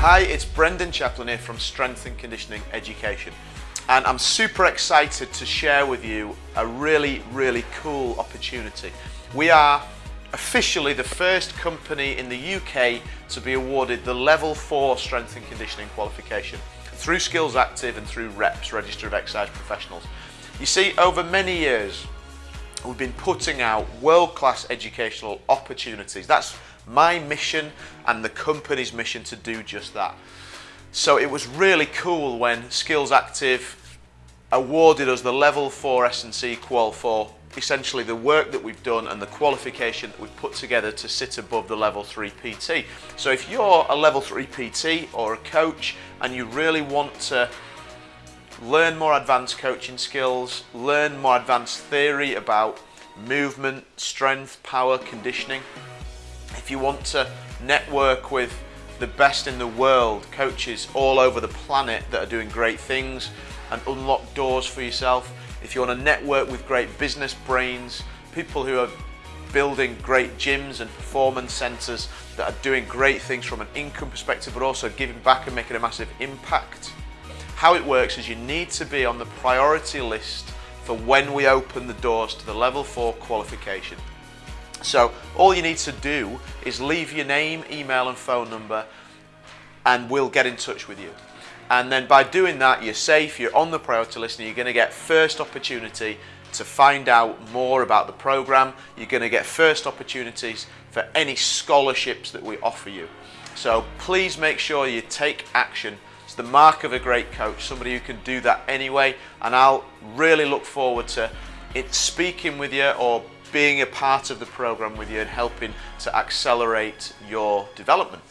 Hi, it's Brendan Chaplin here from Strength and Conditioning Education and I'm super excited to share with you a really, really cool opportunity. We are officially the first company in the UK to be awarded the Level 4 Strength and Conditioning qualification through Skills Active and through REPS, Register of Exercise Professionals. You see, over many years, we've been putting out world-class educational opportunities. That's my mission and the company's mission to do just that. So it was really cool when Skills Active awarded us the level 4 S&C qual for essentially the work that we've done and the qualification that we've put together to sit above the level 3 PT. So if you're a level 3 PT or a coach and you really want to learn more advanced coaching skills, learn more advanced theory about movement, strength, power, conditioning, if you want to network with the best in the world, coaches all over the planet that are doing great things and unlock doors for yourself. If you want to network with great business brains, people who are building great gyms and performance centers that are doing great things from an income perspective but also giving back and making a massive impact. How it works is you need to be on the priority list for when we open the doors to the level 4 qualification. So all you need to do is leave your name, email and phone number and we'll get in touch with you. And then by doing that, you're safe, you're on the priority list and you're going to get first opportunity to find out more about the program. You're going to get first opportunities for any scholarships that we offer you. So please make sure you take action. The mark of a great coach, somebody who can do that anyway. And I'll really look forward to it speaking with you or being a part of the program with you and helping to accelerate your development.